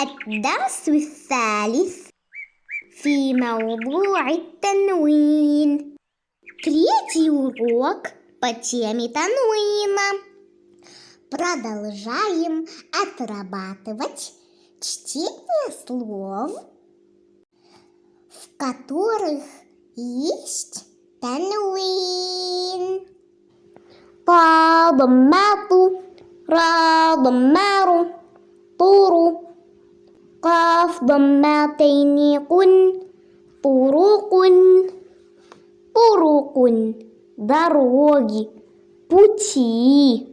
الدرس الثالث في موضوع التنوين Третий урок по теме тануина. Продолжаем отрабатывать чтение слов, в которых есть тануин. ضمات را ضمار طور قاف ضماتين قن طروق طروق دروج بوتي.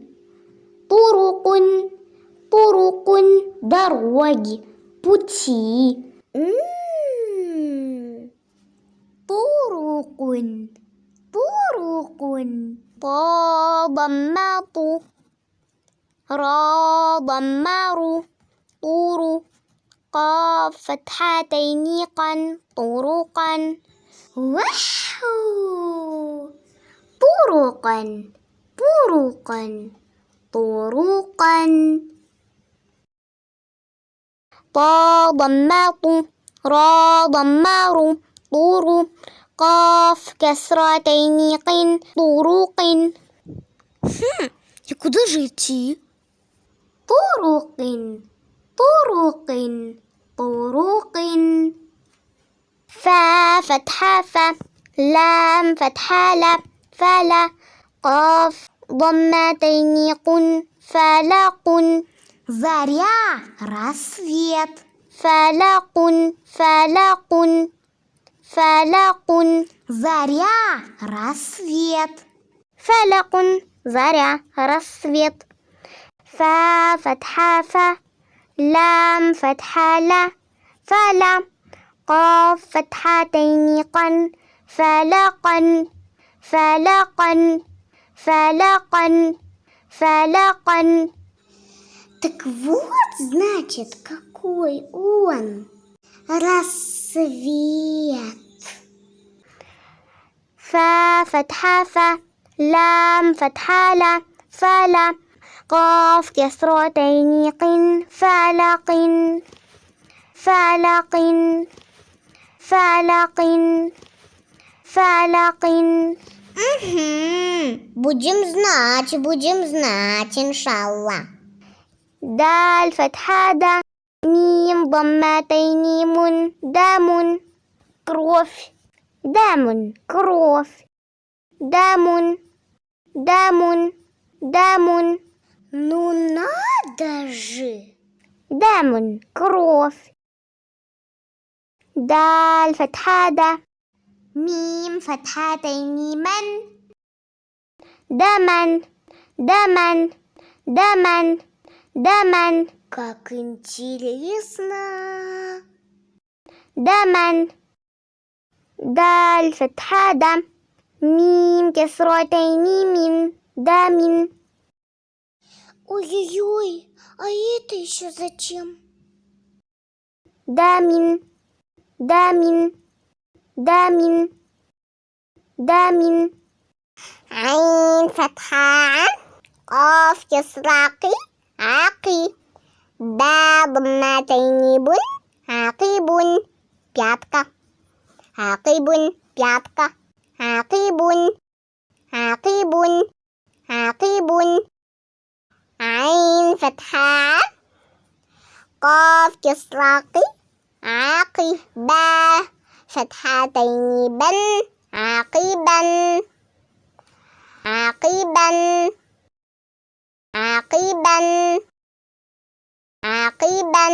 طرق طرق دروج بوتي. طرق طرق طا ضمات را ضمار طرق قاف فتحتين قن طرقا وحو طرقا طرقا طرقا طا ضمات را ضمار طور قاف كسرتين قن طرق И куда же идти? طرق طرق طرق فا فتحة ف لام فتحة لا فلا قاف ضمتين قن فلق заря рассвет فلق فلق فلق заря рассвет فلق заря рассвет فا فتحة ف لام فتحة لا فلا قاف فتحتين قن فلقا فلقا فلقا فلقا Так вот, значит, какой он рассвет. فا فتحة ف لام فتحة لا فلا قاف كسرتين قن فلق فلق فلق فلق Будем знать, будем знать, иншалла. دال فتحة دا ميم ضمتين من دام كروف دام كروف دام دام دام Ну надо же! دام كروف دال فتحة دا ميم فتحتين من دمن دمن دمن دمن Как интересно! دمن دال فتحة دا ميم كسرتين من دام Ой-ой-ой, а это еще зачем? Дамин, Дамин, Дамин, Дамин. Айн фатха, оф кисраки, аки. Баб матайнибун, акибун, пятка. Акибун, пятка. Акибун, акибун, акибун. عين فتحة قاف كسراقي عاقب با فتحتين بن عقيبا عقيبا عقيبا عقيبا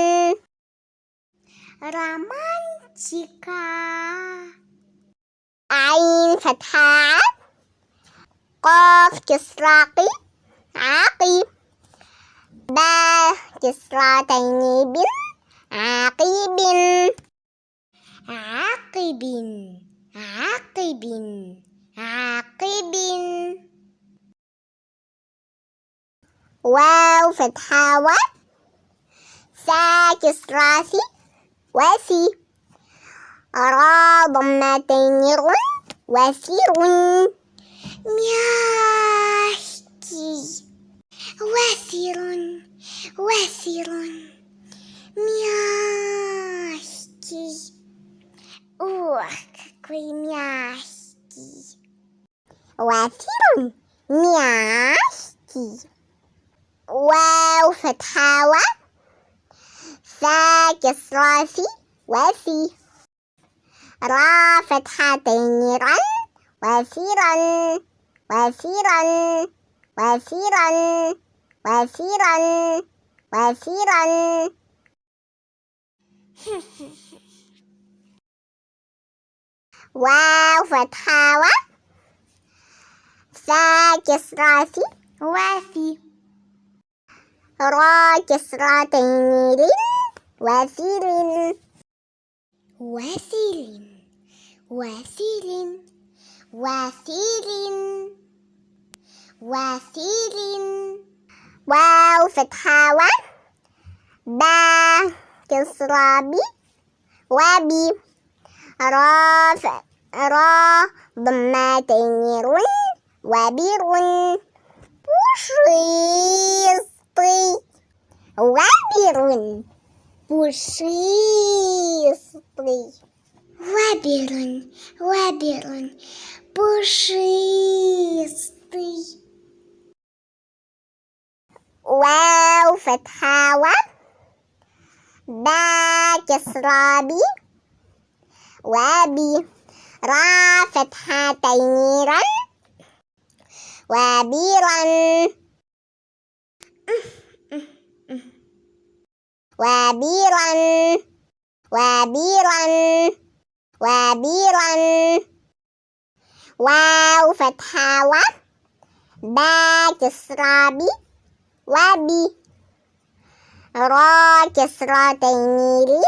رمانتيكا. عين فتحة قاف كسراقي عقيب با كسرتين بن عاقب. عاقب عاقب عاقب. واو فتحة و سا كسراسي وسي. را ضمتين رن وسر مياشكي وافر وافر мягкий ох какой мягкий وافر мягкий واو فتحة و فا كسرة في وفي را فتحتين رن. وفيرا وفيرا وفيرا وسيرا وسيرا واو فتحة و سا كسرة سي واسي. را كسرتين لين وسيل وسيل وسيل وسيل وسيل واو فتحة و با كسرة بي وبي را ف... را ضمتين رن وبر пушистый وبر пушистый وبر وبر пушистый واو فتحة و با كسرة بي وبي را فتحتين رن وبيرا وبيرا وبيرا وبيرا واو فتحة و با كسرة بي وبي را كسرتين لين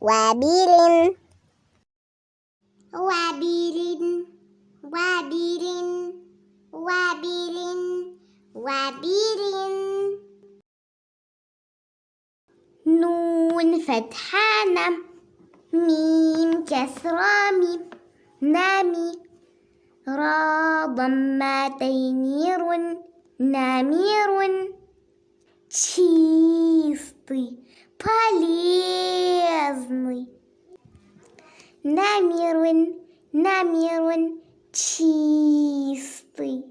وبيل وبيل وبيل وبيل وبيل نون فتحانة ميم كسرة ميم نامي. را ضمتين Намерун чистый, полезный. Намерун, намерун чистый,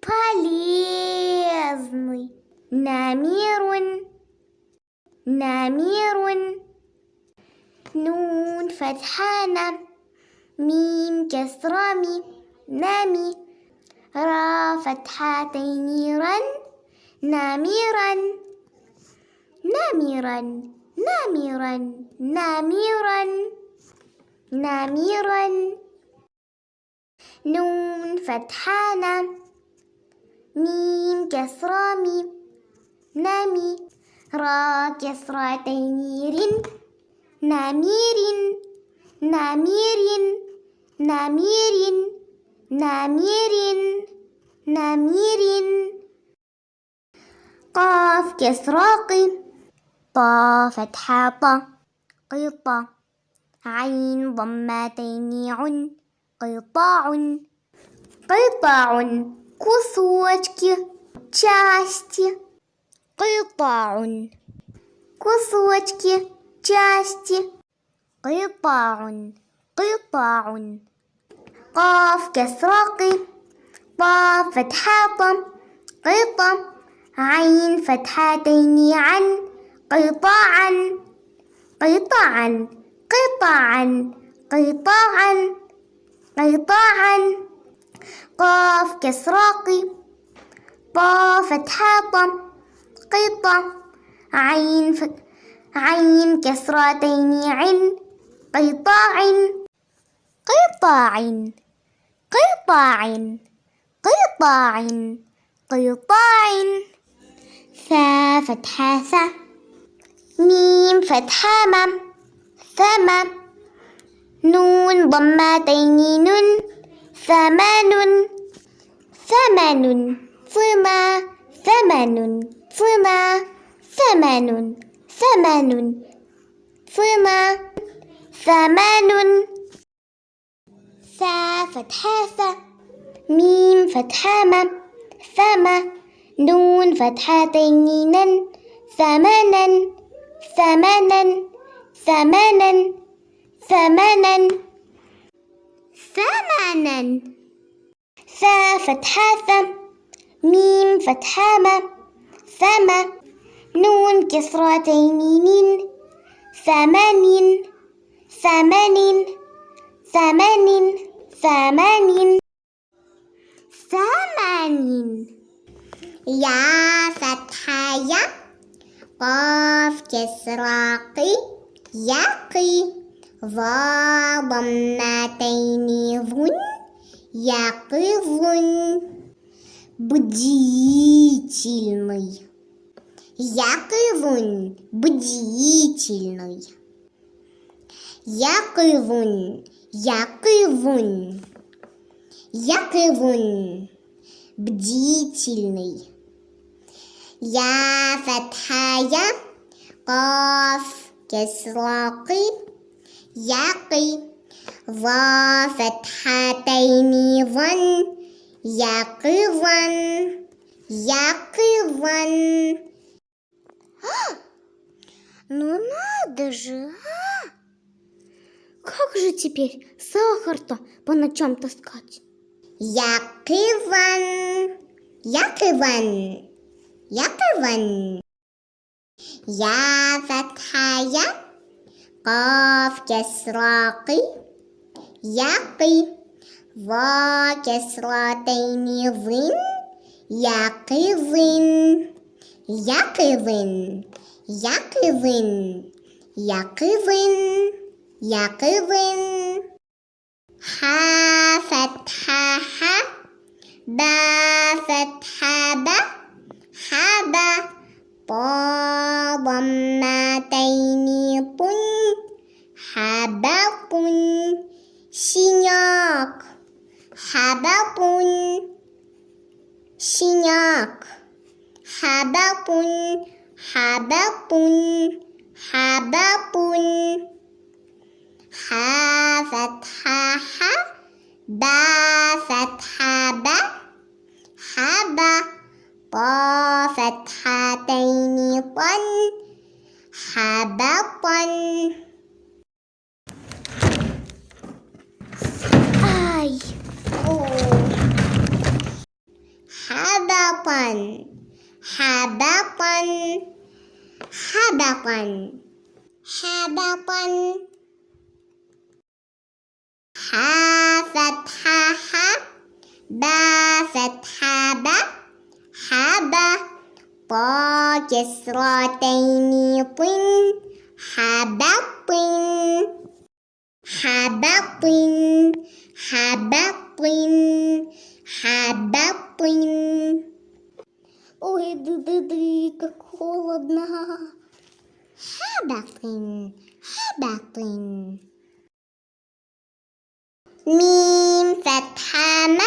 полезный. Намерун, намерун. Нун фатхана, мим кесрами, нами. را فتحتين رن نامرا نامرا نامرا نامرا نامرا نون فتحانة ميم كسرة ميم نامي. را كسرتين رن نامير نامير نامير نامير نامير قاف كسراق طا فتحة طا قطة عين ضمتين عن قطاع قطاع كسوتك части قطاع كسوتك части قطاع قطاع قاف كسراق طا فتحة طا قطة عين فتحتين عن قطاعا قطاعا قطاعا قطاعا قطاعا قاف كسراق طا فتحة طا قطة عين ف... عين كسرتين عن قطاع قطاع قطاع قطاع قطاع. ثا فتحة ثا ميم فتحة مم ثم نون ضمتين نون. ثمان ثمن. ثما ثمن ثما ثمن ثمن. ثما ثمان ثا فتحة ثا ميم فتحة مم ثم نون فتحتين نن ثمنا ثمنا ثمنا ثمنا ثمنا ثا فتحة ث ميم فتحة ما ثما نون كسرتين نين ثمن ثمن ثمن ثمن ثمن يا فتحة يا قاف كسرة قي يقي ظا ضمتين ظن يقظ бдительный Якывун бдительный Якывун Я кивун. Я кивун. Бдительный. Я фатхая. Каф. Кислаки. Яки. Ва фатхатайни ван. Якиван. Якиван. А! Ну надо же, а! Как же теперь сахар-то по ночам таскать? Якиван, Якиван, Якиван. Я фатхая, кав кесраки, Яки, ва кесратейни вин, Якивин, Якивин, Якивин, Якивин. يقظ حا فتحة ح با فتحة ب حب طا ضمتين طن. حبط شنياك حبط شنياك حبط حبط حبط حا فتحة ح با فتحة ب حب طا فتحتين طن حبطا آي حبطا حبطا حبطا حبطا حا فتحة ح با فتحة ب حب طا كسرتين طن حبط حبط حبط حبط Ой, ды-ды-ды, как холодно. Хабатын, хабатын. ميم فتحة م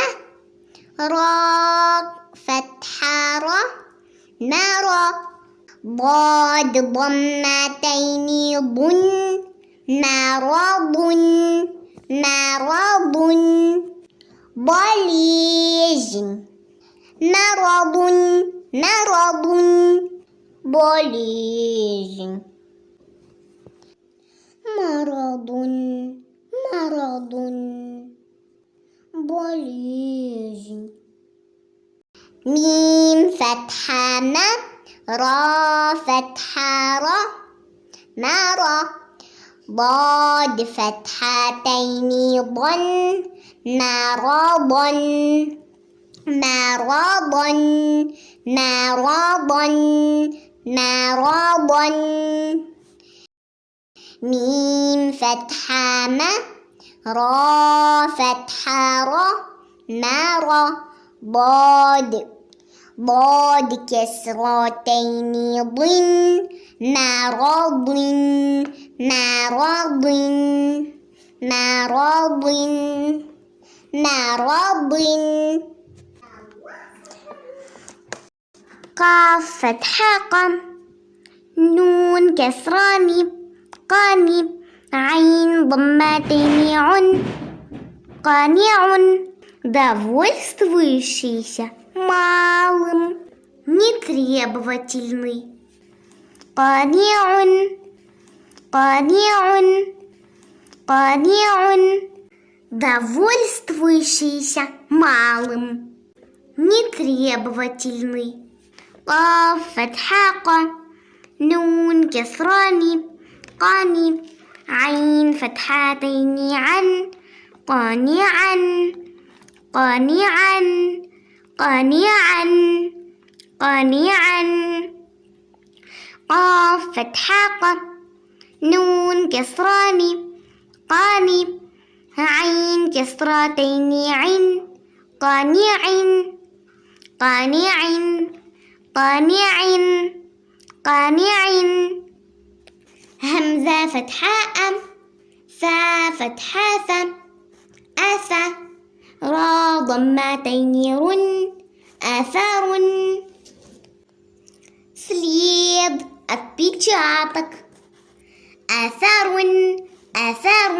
را فتحة را نرى ضاد ضمتين ضن مرض مرض ضليج مرض مرض ضليج. مرض مرض ضليج ميم فتحة م را فتحة را مرى ضاد فتحتين ضن مرضا مرضا مرضا مرضا ميم فتحة م را فتحة را مرى ضاد ضاد كسرتين ضن مرض مرض مرض مرض قاف فتحة قم نون كسرة ميم Аин бамматиниун. Каниун. Довольствующийся малым. Нетребовательный. Каниун. Каниун. Каниун. Довольствующийся малым. Нетребовательный. Кафетхака. Нун кесрани. Кани. عين فتحتين عن قانعا قانعا قانعا قانعا. قاف فتحة ق نون كسراني قاني عين كسرتين عين قانع قانع قانع قانع همزة فتحاء ثا فتحاث أثى را ضمتين رن آثار след отпечаток آثار آثار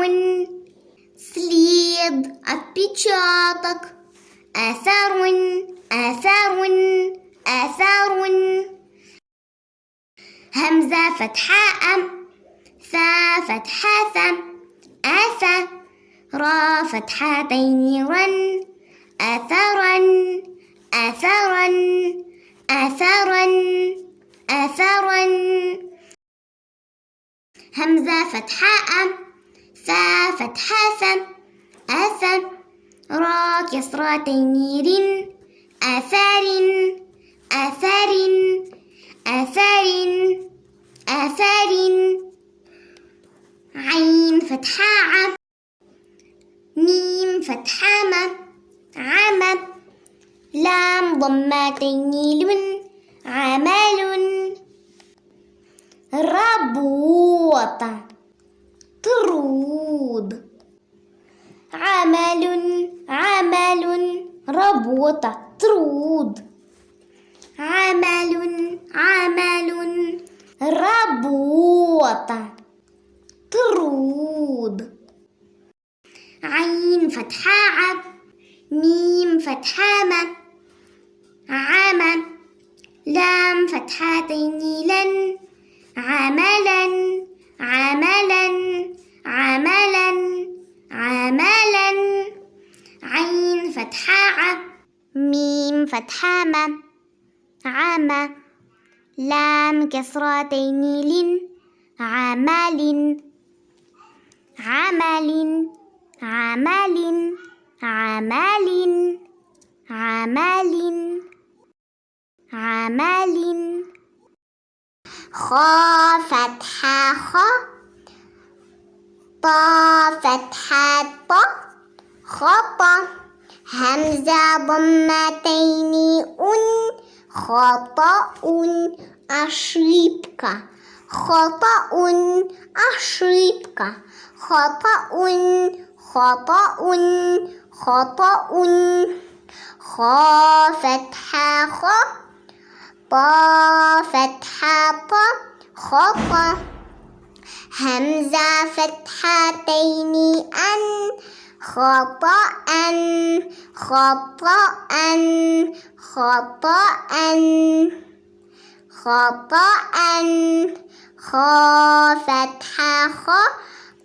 след отпечаток آثار آثار آثار همزة فتحاء ثا فتحاث آثى را فتحتين رن آثارا آثارا آثارا آثارا. همزة فتحاء ثا فتحاث آثى را كسرتين رن آثار آثار آثار آثار. عين فتحاء ميم فتحام عام لام ضمتين لن عمل ربوط طرود. عمل عمل ربوط طرود. عمل عمل ربوط طرود عين فتحاء ميم فتحام عام لام فتحتين لن عملا عملا عملا عملا. عين فتحاء ميم فتحام عام لام كسرتين لن عمل عمل عمل عمل عمل عمل. خا فتحة خ. طا فتحة ط. خطأ همزة ضمتين أن. خطأ أشربك خطأ أشربك خطأ خطأ خطأ. خا فتحة خ. طا فتحة ط. خطأ همزة فتحتين أن. خطأ خطأ خطأ. خطأ. خا فتحة خ.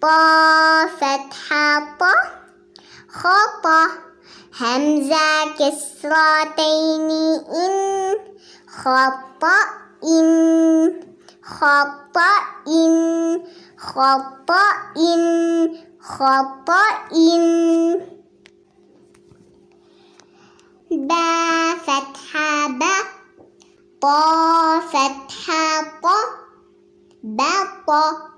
طا فتحة ط خطأ. همزة كسرتين إن. خطأ إن. خطأ إن. خطأ إن. خطأ إن. با فتحة ب. طا فتحة ط. بط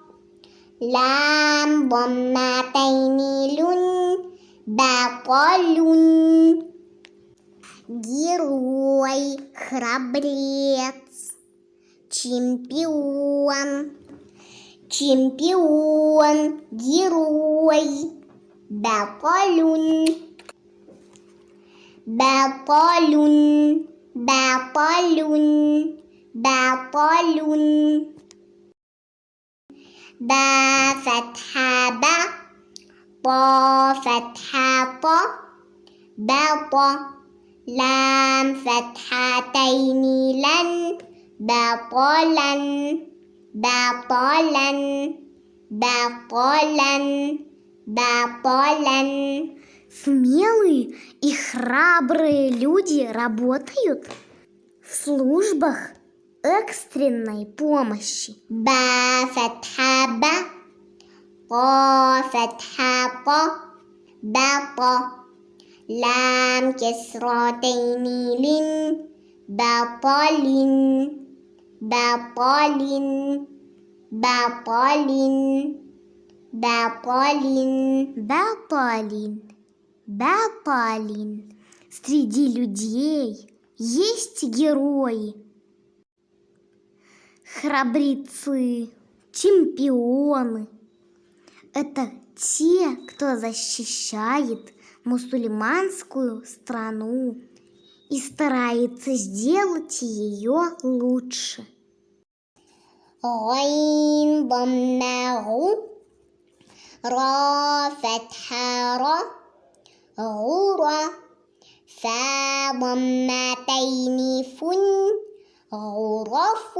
لام ضمتين لن بطل герой храбрец чемпион чемпион герой بطل بطل بطل بطل با فتحة ب طا فتحة ط بط لام فتحتين لن بطلا بطلا بطلا بطلا Смелые и храбрые люди работают в службах экстренной помощи. Ба фатха ба, лам кесратейни лин, баполин, баполин, баполин, баполин, баполин, баполин. Среди людей есть герои – храбрецы, чемпионы. Это те, кто защищает мусульманскую страну и старается сделать ее лучше. غين ضمه را فتحة را غورا فا ضمتين فن غرف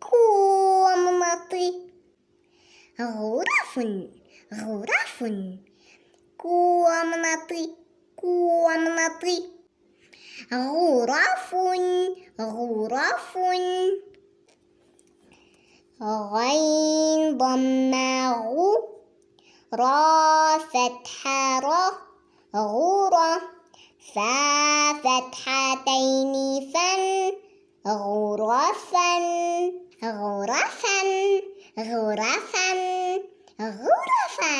комнаты غرف غرف комнаты комнаты غرف غرف غين ضمه را فتحة را غورا فا فتحتين فن غرفا غرفا غرفا غرفا.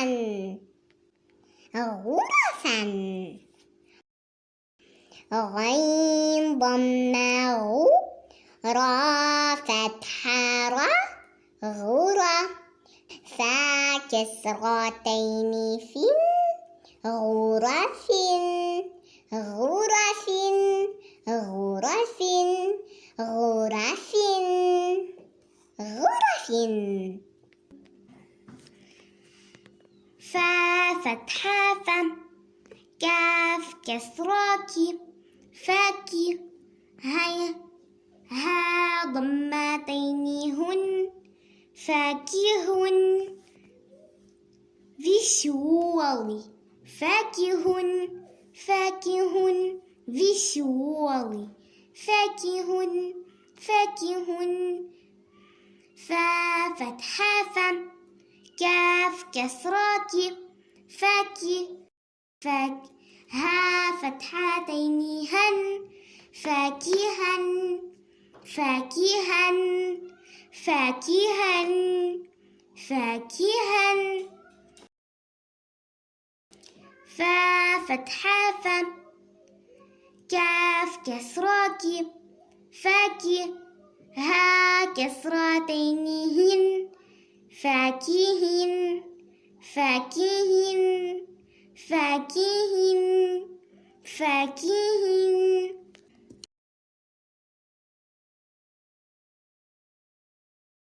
غرفا غين ضمه را فتحة را غرة. فا كسرتين فن غرف غرف غرف غرف غرف فا كاف كسراك فاك هيا ها ضمتين هن فاكه ذي الشوال فاكه فاكه فيشوالي الشوال فاكه فاكه فا فتحة فا كاف كسراك فاكي فاك ها فتحتين هن فاكها فاكها فاكها فاكها, فاكها فتحة فم كاف كسرات فاكي ها كسرتين هن فاكهن فاكهن فاكهن فاكهن